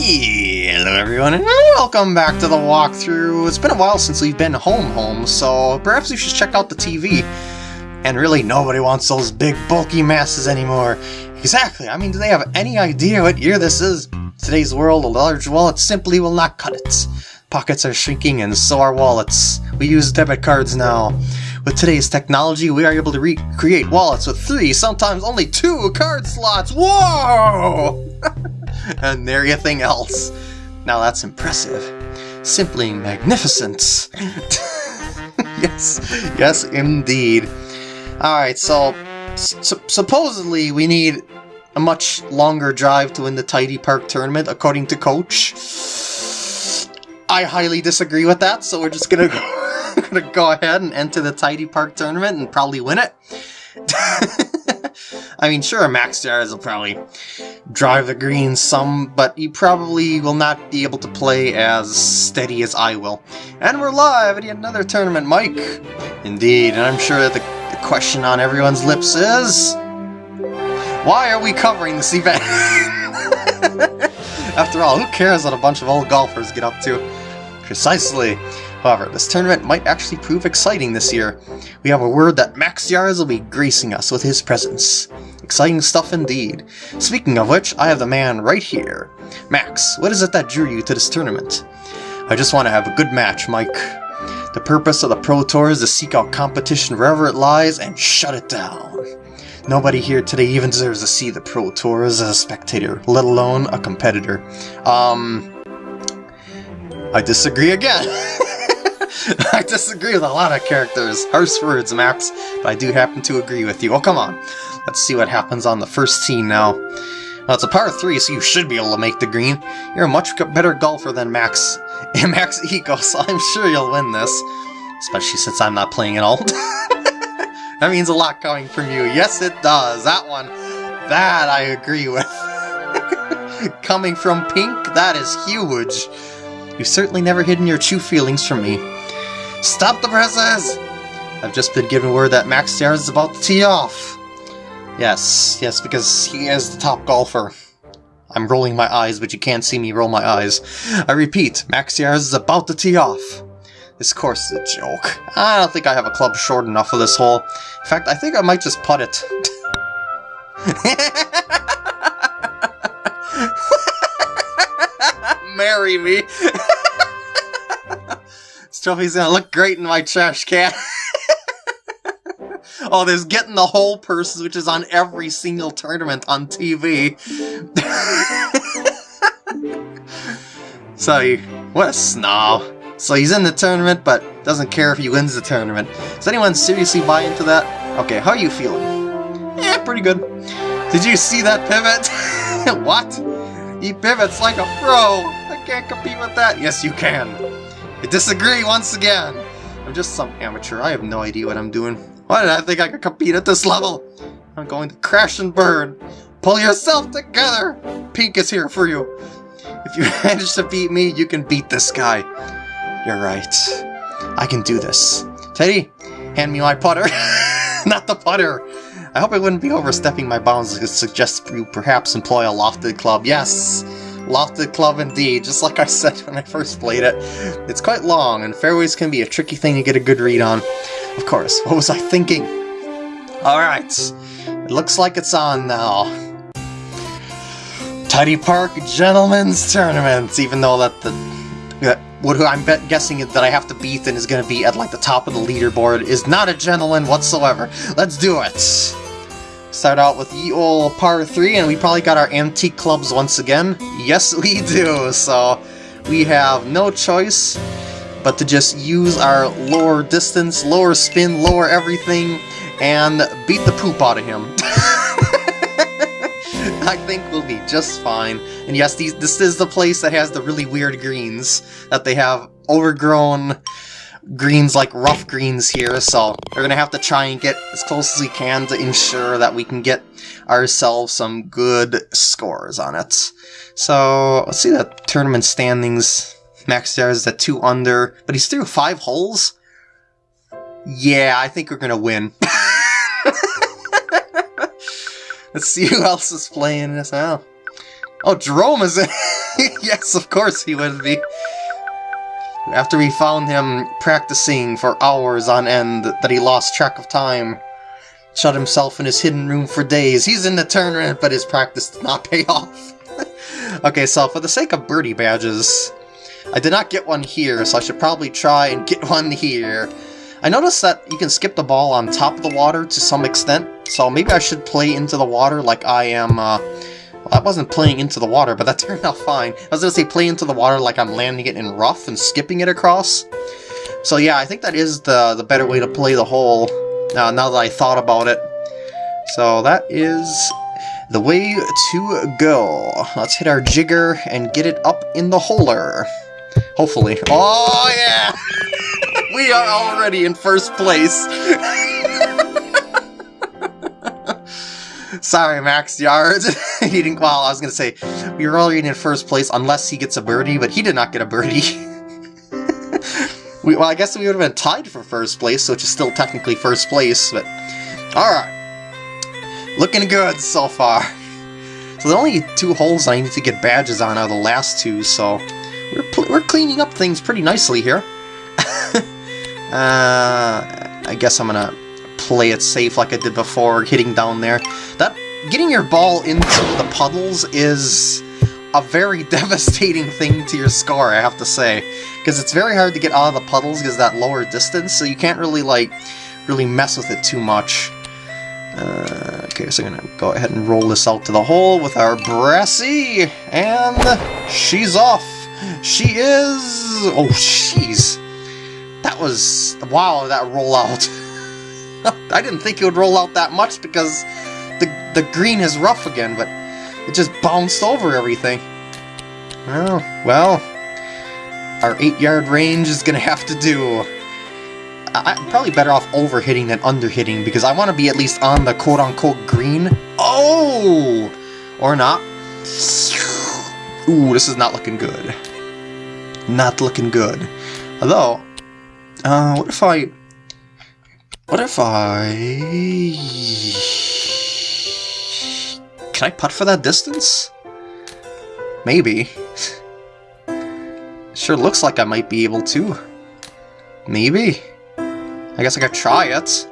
Hello everyone and welcome back to the walkthrough. It's been a while since we've been home home, so perhaps we should check out the TV. And really nobody wants those big bulky masses anymore. Exactly, I mean do they have any idea what year this is? Today's world, a large wallet simply will not cut it. Pockets are shrinking and so are wallets. We use debit cards now. With today's technology, we are able to recreate wallets with three, sometimes only two card slots. Whoa! and everything else. Now that's impressive. Simply magnificent. yes, yes indeed. Alright, so su supposedly we need a much longer drive to win the Tidy Park tournament, according to Coach. I highly disagree with that, so we're just gonna go gonna go ahead and enter the Tidy Park tournament and probably win it. I mean, sure, Max Yards will probably drive the greens some, but he probably will not be able to play as steady as I will. And we're live at another tournament, Mike! Indeed, and I'm sure that the, the question on everyone's lips is... Why are we covering this event? After all, who cares what a bunch of old golfers get up to? Precisely. However, this tournament might actually prove exciting this year. We have a word that Max Yards will be gracing us with his presence. Exciting stuff indeed. Speaking of which, I have the man right here. Max, what is it that drew you to this tournament? I just want to have a good match, Mike. The purpose of the Pro Tour is to seek out competition wherever it lies and shut it down. Nobody here today even deserves to see the Pro Tour as a spectator, let alone a competitor. Um... I disagree again. I disagree with a lot of characters. Harsh words, Max, but I do happen to agree with you. Oh, come on. Let's see what happens on the first tee now. Well, it's a par 3, so you should be able to make the green. You're a much better golfer than Max, and Max Ego, so I'm sure you'll win this. Especially since I'm not playing at all. that means a lot coming from you. Yes, it does. That one, that I agree with. coming from Pink, that is huge. You've certainly never hidden your true feelings from me. Stop the presses! I've just been given word that Max Yards is about to tee off. Yes, yes, because he is the top golfer. I'm rolling my eyes, but you can't see me roll my eyes. I repeat, Max Yards is about to tee off. This course is a joke. I don't think I have a club short enough for this hole. In fact, I think I might just putt it. Marry me! trophy's gonna look great in my trash can. oh, there's getting the whole purse, which is on every single tournament on TV. so, what a snob. So he's in the tournament, but doesn't care if he wins the tournament. Does anyone seriously buy into that? Okay, how are you feeling? Yeah, pretty good. Did you see that pivot? what? He pivots like a pro! I can't compete with that! Yes, you can! I disagree once again! I'm just some amateur. I have no idea what I'm doing. Why did I think I could compete at this level? I'm going to crash and burn. Pull yourself together! Pink is here for you. If you manage to beat me, you can beat this guy. You're right. I can do this. Teddy, hand me my putter. Not the putter. I hope I wouldn't be overstepping my bounds to suggest you perhaps employ a lofted club. Yes! Lofted Club indeed, just like I said when I first played it. It's quite long, and fairways can be a tricky thing to get a good read on. Of course, what was I thinking? Alright, it looks like it's on now. Tidy Park Gentlemen's Tournament, even though that the... That what I'm guessing that I have to beat and is going to be at like the top of the leaderboard is not a gentleman whatsoever. Let's do it! Start out with the old par 3, and we probably got our antique clubs once again. Yes, we do, so we have no choice but to just use our lower distance, lower spin, lower everything, and beat the poop out of him. I think we'll be just fine. And yes, these, this is the place that has the really weird greens, that they have overgrown greens like rough greens here, so we're going to have to try and get as close as we can to ensure that we can get ourselves some good scores on it. So, let's see the tournament standings. Max Yards is at 2 under, but he's through 5 holes? Yeah, I think we're going to win. Let's see who else is playing this. Oh, Oh, Jerome is in. yes, of course he would be. After we found him practicing for hours on end that he lost track of time, shut himself in his hidden room for days. He's in the tournament, but his practice did not pay off. okay, so for the sake of birdie badges, I did not get one here, so I should probably try and get one here. I noticed that you can skip the ball on top of the water to some extent, so maybe I should play into the water like I am, uh, well, I wasn't playing into the water, but that turned out fine. I was gonna say play into the water like I'm landing it in rough and skipping it across. So yeah, I think that is the, the better way to play the hole, uh, now that I thought about it. So that is the way to go. Let's hit our jigger and get it up in the holer. Hopefully. Oh yeah! we are already in first place! Sorry, Max Yard. he didn't. Well, I was gonna say we were already in first place unless he gets a birdie, but he did not get a birdie. we, well, I guess we would have been tied for first place, which is still technically first place. But all right, looking good so far. So the only two holes I need to get badges on are the last two, so we're we're cleaning up things pretty nicely here. uh, I guess I'm gonna play it safe like I did before, hitting down there. That Getting your ball into the puddles is a very devastating thing to your score, I have to say. Because it's very hard to get out of the puddles because that lower distance, so you can't really, like, really mess with it too much. Uh, okay, so I'm gonna go ahead and roll this out to the hole with our Brassy, and she's off! She is... Oh, jeez. That was... Wow, that rollout. I didn't think it would roll out that much because the, the green is rough again, but it just bounced over everything. Well, well, our 8-yard range is going to have to do. I, am probably better off over-hitting than under-hitting because I want to be at least on the quote-unquote green. Oh! Or not. Ooh, this is not looking good. Not looking good. Although, uh, what if I... What if I... Can I putt for that distance? Maybe. sure looks like I might be able to. Maybe. I guess I could try it.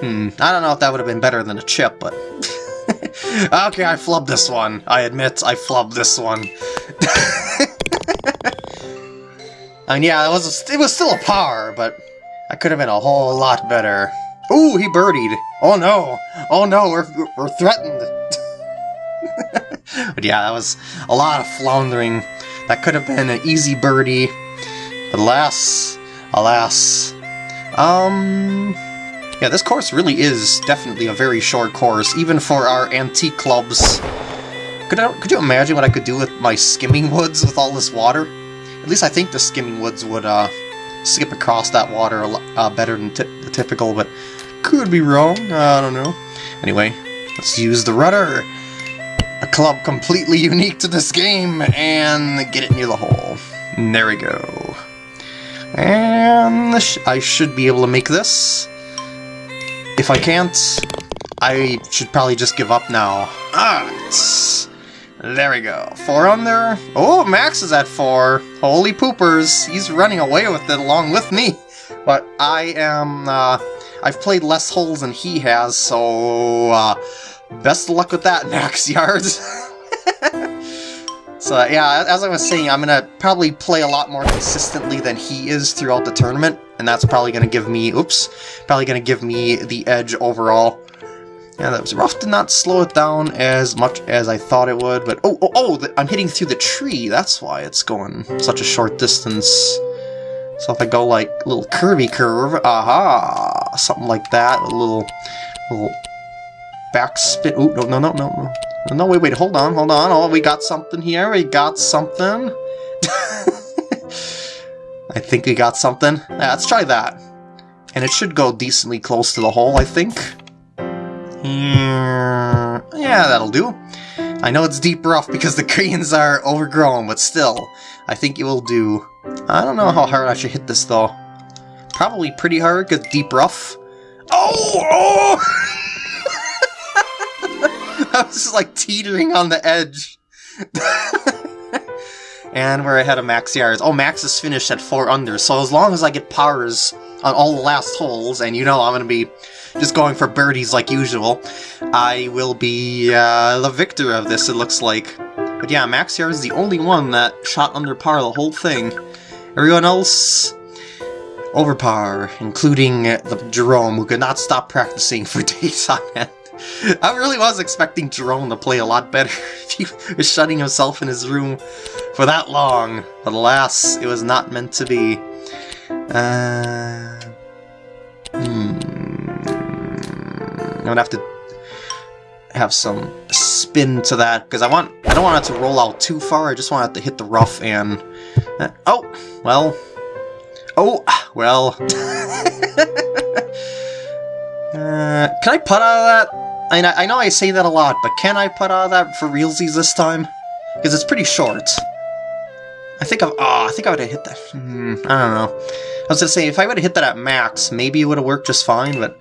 Hmm, I don't know if that would have been better than a chip, but... okay, I flubbed this one. I admit, I flubbed this one. Mean, yeah, it was, it was still a par, but I could have been a whole lot better. Ooh, he birdied. Oh no. Oh no, we're, we're threatened. but yeah, that was a lot of floundering. That could have been an easy birdie. But alas, alas. Um, yeah, this course really is definitely a very short course, even for our antique clubs. Could, I, could you imagine what I could do with my skimming woods with all this water? At least I think the skimming woods would uh, skip across that water uh, better than the typical, but could be wrong. I don't know. Anyway, let's use the rudder. A club completely unique to this game, and get it near the hole. And there we go. And I should be able to make this. If I can't, I should probably just give up now. Alright. There we go. Four under. Oh, Max is at four. Holy poopers. He's running away with it along with me. But I am, uh, I've played less holes than he has, so uh, best of luck with that, Max Yards. so yeah, as I was saying, I'm going to probably play a lot more consistently than he is throughout the tournament, and that's probably going to give me, oops, probably going to give me the edge overall. Yeah, that was rough to not slow it down as much as I thought it would, but oh, oh, oh, I'm hitting through the tree, that's why it's going such a short distance. So if I go like little curvy curve, aha, something like that, a little, little backspin. Oh no no no no no no wait wait hold on hold on oh we got something here we got something. I think we got something. Yeah, let's try that, and it should go decently close to the hole I think. Yeah, that'll do. I know it's deep rough because the greens are overgrown, but still, I think it will do. I don't know how hard I should hit this, though. Probably pretty hard, because deep rough. Oh! oh! I was just like teetering on the edge. and we're ahead of Max yards. Oh, Max is finished at 4 under, so as long as I get powers on all the last holes, and you know I'm going to be just going for birdies like usual, I will be uh, the victor of this, it looks like. But yeah, Max is the only one that shot under par the whole thing. Everyone else over par, including the Jerome, who could not stop practicing for days on end. I really was expecting Jerome to play a lot better if he was shutting himself in his room for that long, but alas, it was not meant to be. Uh, hmm. I'm gonna have to have some spin to that because I want I don't want it to roll out too far. I just want it to hit the rough and uh, oh well oh well. uh, can I putt out of that? I, mean, I know I say that a lot, but can I put out of that for realsies this time? Because it's pretty short. I think I oh, I think I would have hit that. Hmm, I don't know. I was gonna say if I would have hit that at max, maybe it would have worked just fine. But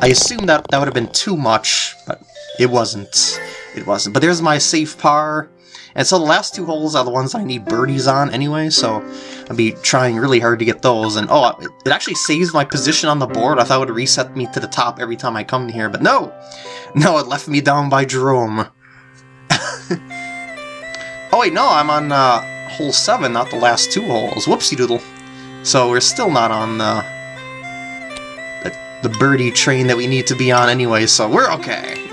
I assumed that that would have been too much, but it wasn't. It wasn't. But there's my safe par. And so the last two holes are the ones I need birdies on anyway, so I'll be trying really hard to get those. And oh, it actually saves my position on the board. I thought it would reset me to the top every time I come here, but no! No, it left me down by Jerome. oh wait, no, I'm on uh, hole 7, not the last two holes. Whoopsie doodle. So we're still not on uh, the, birdie train that we need to be on anyway, so we're okay.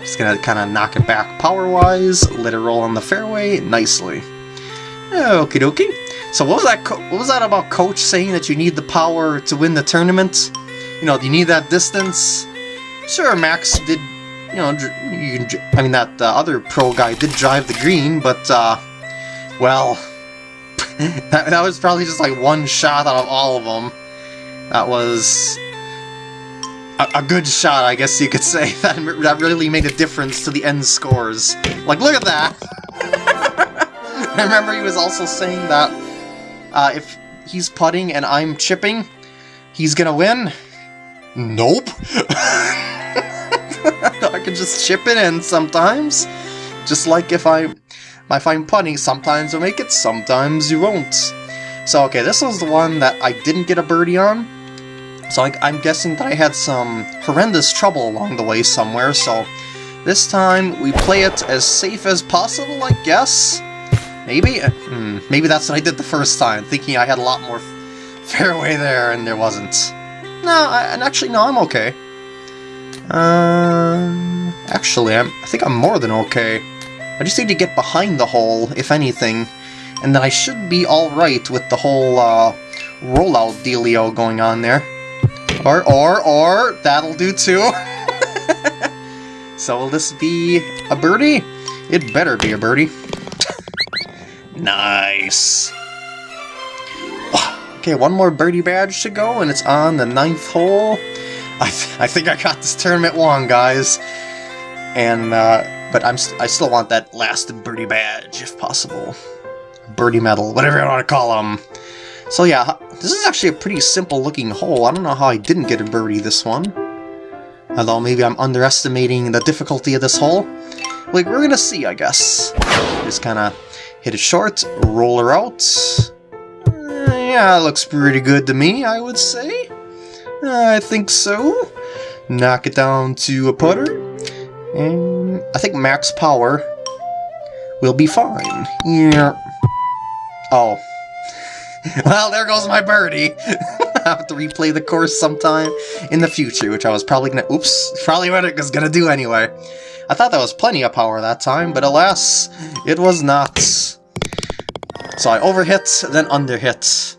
Just gonna kind of knock it back power-wise, let it roll on the fairway nicely. Okie dokie. So what was that? what was that about Coach saying that you need the power to win the tournament? You know, you need that distance. Sure, Max did. You know, you I mean that uh, other pro guy did drive the green, but uh, well, that, that was probably just like one shot out of all of them. That was a, a, good shot, I guess you could say. That, that really made a difference to the end scores. Like, look at that! I remember he was also saying that uh, if he's putting and I'm chipping, he's gonna win. Nope! I can just chip it in sometimes. Just like if I if I'm putting, sometimes you'll make it, sometimes you won't. So okay, this was the one that I didn't get a birdie on. So I, I'm guessing that I had some horrendous trouble along the way somewhere, so this time we play it as safe as possible, I guess? Maybe? Hmm, maybe that's what I did the first time, thinking I had a lot more fairway there and there wasn't. No, I, and actually, no, I'm okay. Um, actually, I'm, I think I'm more than okay. I just need to get behind the hole, if anything, and then I should be alright with the whole uh, rollout dealio going on there. Or, or, or, that'll do too. so will this be a birdie? It better be a birdie. nice. Okay, one more birdie badge to go, and it's on the ninth hole. I, th I think I got this tournament won, guys. And, uh, but I'm st I still want that last birdie badge, if possible. Birdie medal, whatever you want to call them. So yeah, this is actually a pretty simple looking hole. I don't know how I didn't get a birdie this one. Although maybe I'm underestimating the difficulty of this hole. Like, we're gonna see, I guess. Just kind of hit it short, roll her out. Uh, yeah, looks pretty good to me, I would say. Uh, I think so. Knock it down to a putter. And I think max power will be fine. Yeah. Oh, well, there goes my birdie. I have to replay the course sometime in the future, which I was probably gonna- oops, probably what it was gonna do anyway. I thought that was plenty of power that time, but alas, it was not. So I overhit, then underhit.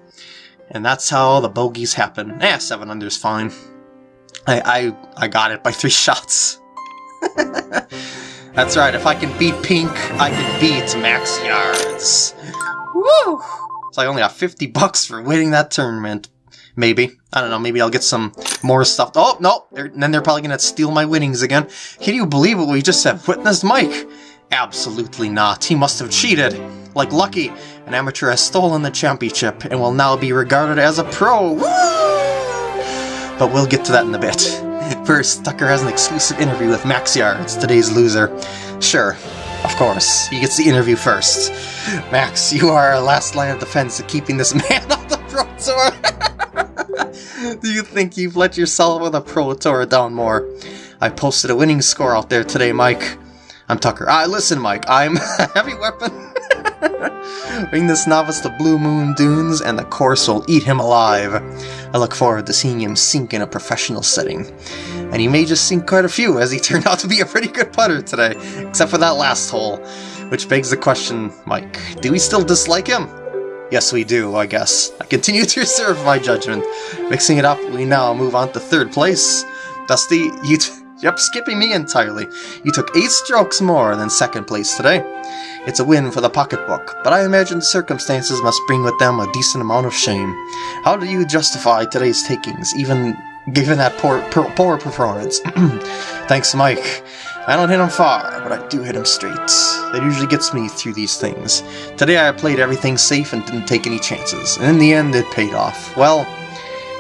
And that's how the bogeys happen. Eh, 7 under's fine. I, I, I got it by 3 shots. that's right, if I can beat Pink, I can beat Max Yards. Woo! So I only got 50 bucks for winning that tournament. Maybe. I don't know, maybe I'll get some more stuff. Oh, no! They're, then they're probably gonna steal my winnings again. Can you believe what we just have witnessed, Mike? Absolutely not. He must have cheated. Like Lucky, an amateur has stolen the championship and will now be regarded as a pro. Woo! But we'll get to that in a bit. First, Tucker has an exclusive interview with Max It's today's loser. Sure, of course, he gets the interview first. Max, you are our last line of defense of keeping this man off the Pro Tour. Do you think you've let yourself on the Pro Tour down more? I posted a winning score out there today, Mike. I'm Tucker. Ah, listen, Mike, I'm heavy weapon. Bring this novice to Blue Moon Dunes, and the course will eat him alive. I look forward to seeing him sink in a professional setting. And he may just sink quite a few, as he turned out to be a pretty good putter today, except for that last hole. Which begs the question, Mike, do we still dislike him? Yes, we do, I guess. I continue to reserve my judgment. Mixing it up, we now move on to third place. Dusty, you... Yep, skipping me entirely. You took eight strokes more than second place today. It's a win for the pocketbook, but I imagine the circumstances must bring with them a decent amount of shame. How do you justify today's takings, even given that poor, poor, poor performance? Thanks, Mike. I don't hit him far, but I do hit him straight. That usually gets me through these things. Today I played everything safe and didn't take any chances, and in the end it paid off. Well,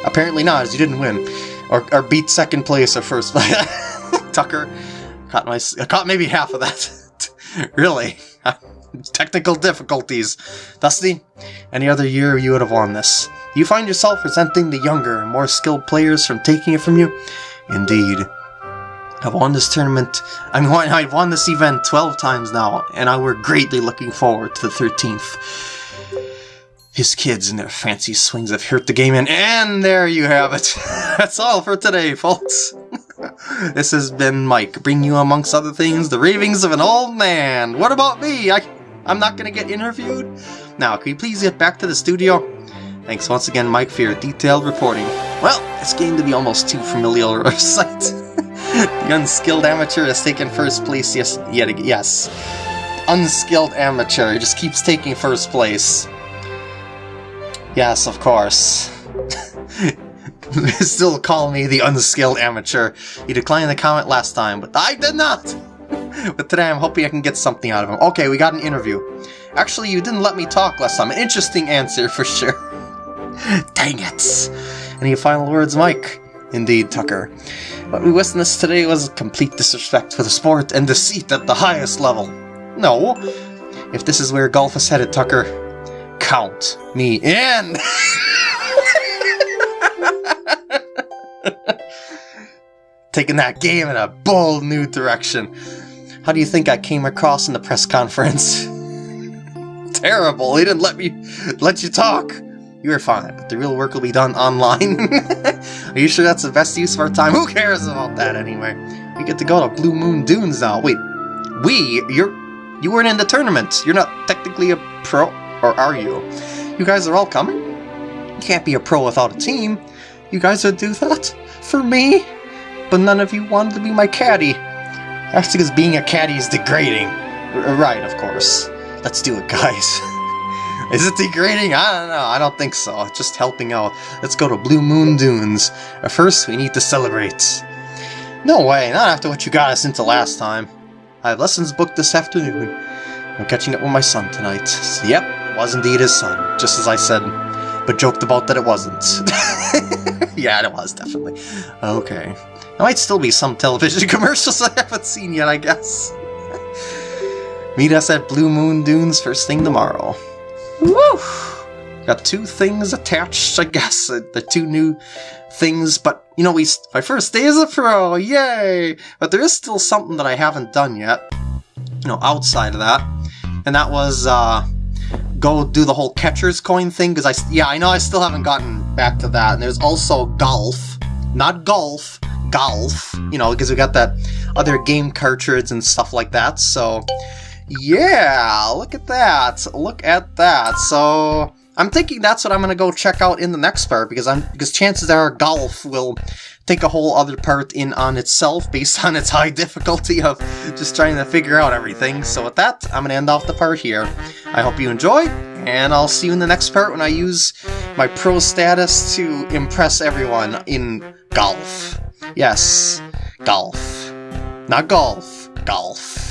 apparently not, as you didn't win. Or, or beat second place or first. Tucker caught my caught maybe half of that. really? Technical difficulties. Dusty, any other year you would have won this. You find yourself resenting the younger, more skilled players from taking it from you? Indeed. I've won this tournament, I mean, I've won this event 12 times now, and I were greatly looking forward to the 13th. His kids and their fancy swings have hurt the game in, and there you have it. That's all for today, folks. this has been Mike, bringing you, amongst other things, the ravings of an old man. What about me? I, I'm not to get interviewed? Now, can you please get back to the studio? Thanks once again, Mike, for your detailed reporting. Well, it's getting to be almost too familiar a sight. the unskilled amateur has taken first place yes, yet again. Yes. Unskilled amateur just keeps taking first place. Yes, of course. Still call me the unskilled amateur. You declined the comment last time, but I did not! But today I'm hoping I can get something out of him. Okay, we got an interview. Actually, you didn't let me talk last time. An interesting answer, for sure. Dang it! Any final words, Mike? Indeed, Tucker. What we witnessed today was complete disrespect for the sport and deceit at the highest level. No. If this is where golf is headed, Tucker, count me in! Taking that game in a bold new direction. How do you think I came across in the press conference? Terrible, he didn't let me let you talk. You were fine, but the real work will be done online. Are you sure that's the best use of our time? Who cares about that anyway? We get to go to Blue Moon Dunes now. Wait, we? You're you weren't in the tournament. You're not technically a pro, or are you? You guys are all coming? You can't be a pro without a team. You guys would do that? For me? But none of you wanted to be my caddy. That's because being a caddy is degrading. R right, of course. Let's do it, guys. is it degrading? I don't know. I don't think so. Just helping out. Let's go to Blue Moon Dunes. But first, we need to celebrate. No way, not after what you got us into last time. I have lessons booked this afternoon. I'm catching up with my son tonight. So, yep, was indeed his son, just as I said, but joked about that it wasn't. yeah, it was, definitely. Okay. There might still be some television commercials I haven't seen yet, I guess. Meet us at Blue Moon Dunes first thing tomorrow. Woo! Got two things attached, I guess. Uh, the two new things, but, you know, we my first day as a pro, yay! But there is still something that I haven't done yet, you know, outside of that. And that was, uh, go do the whole catcher's coin thing, because I, yeah, I know I still haven't gotten back to that. And there's also golf. Not golf, golf, you know, because we got that other game cartridge and stuff like that, so yeah, look at that, look at that, so I'm thinking that's what I'm to go check out in the next part, because I'm because chances are golf will take a whole other part in on itself based on its high difficulty of just trying to figure out everything. So with that, I'm going to end off the part here. I hope you enjoy, and I'll see you in the next part when I use my pro status to impress everyone in golf. Yes, golf. Not golf, golf.